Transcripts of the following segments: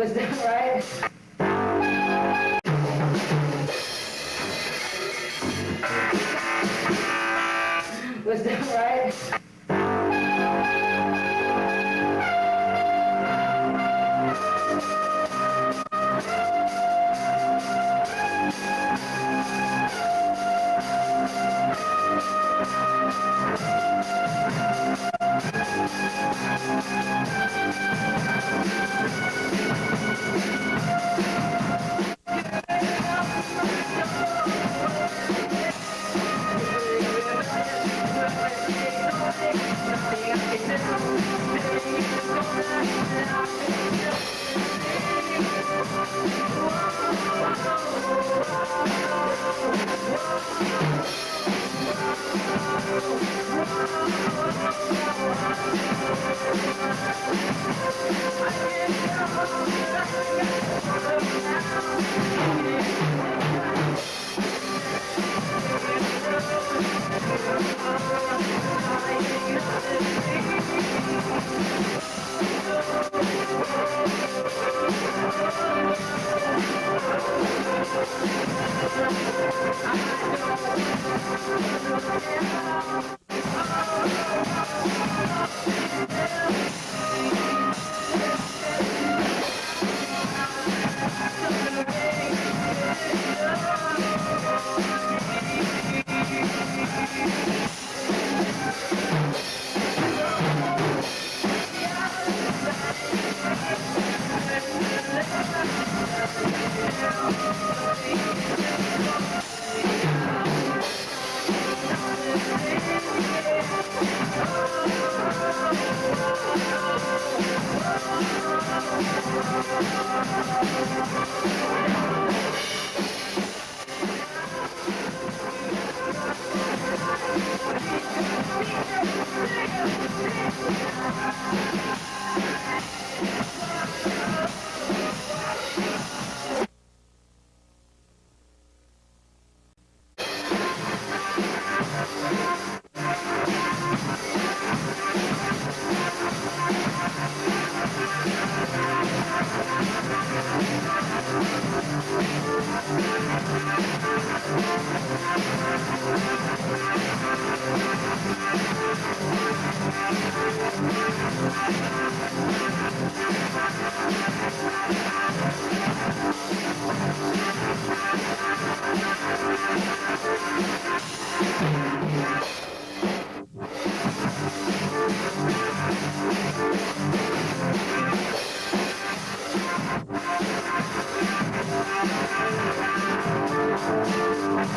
Was that right? Was that right?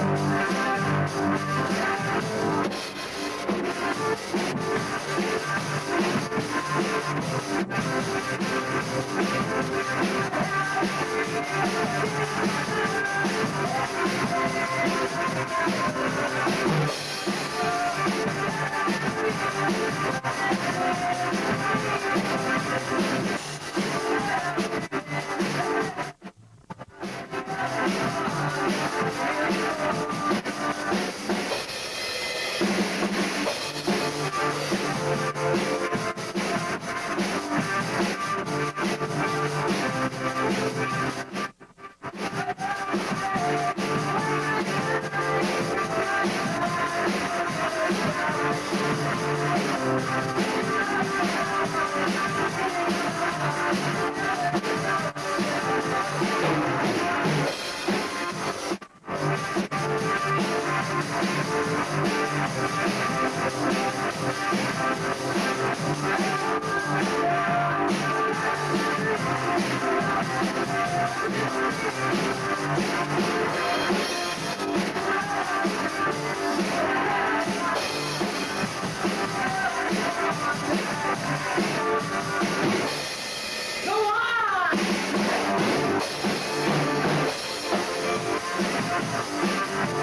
Música We'll be right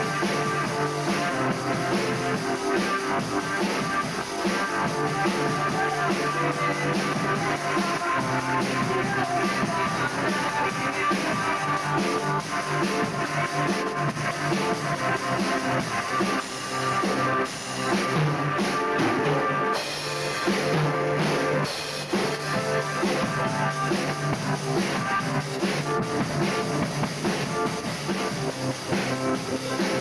back. Thank you.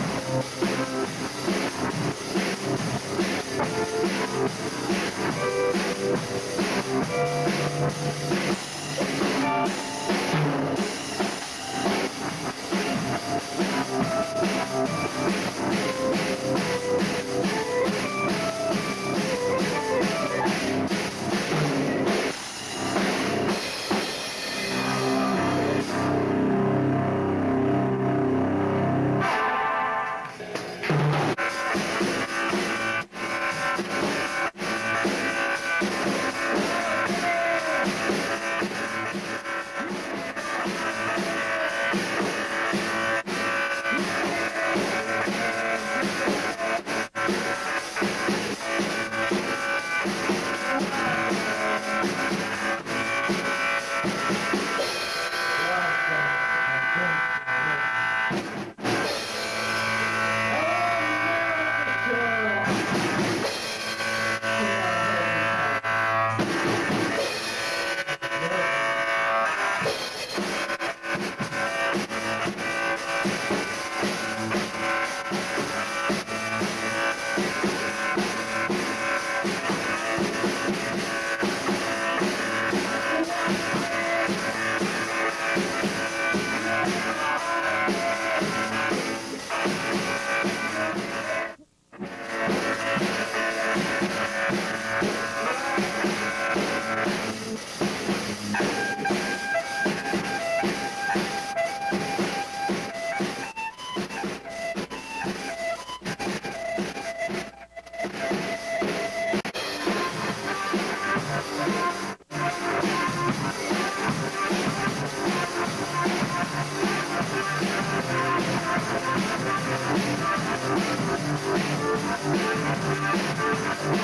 Thank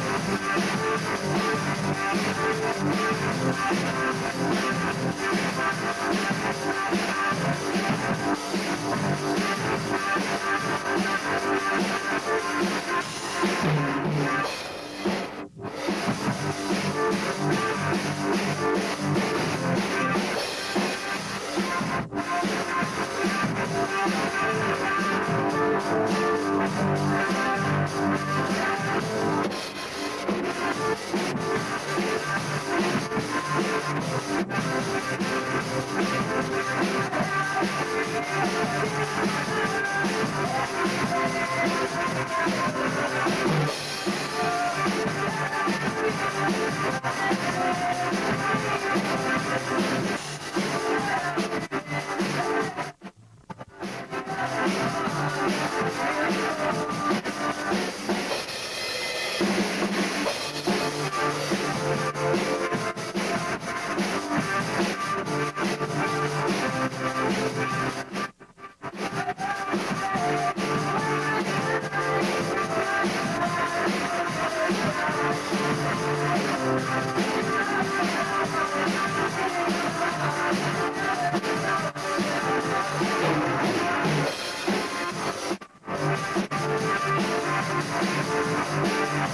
you.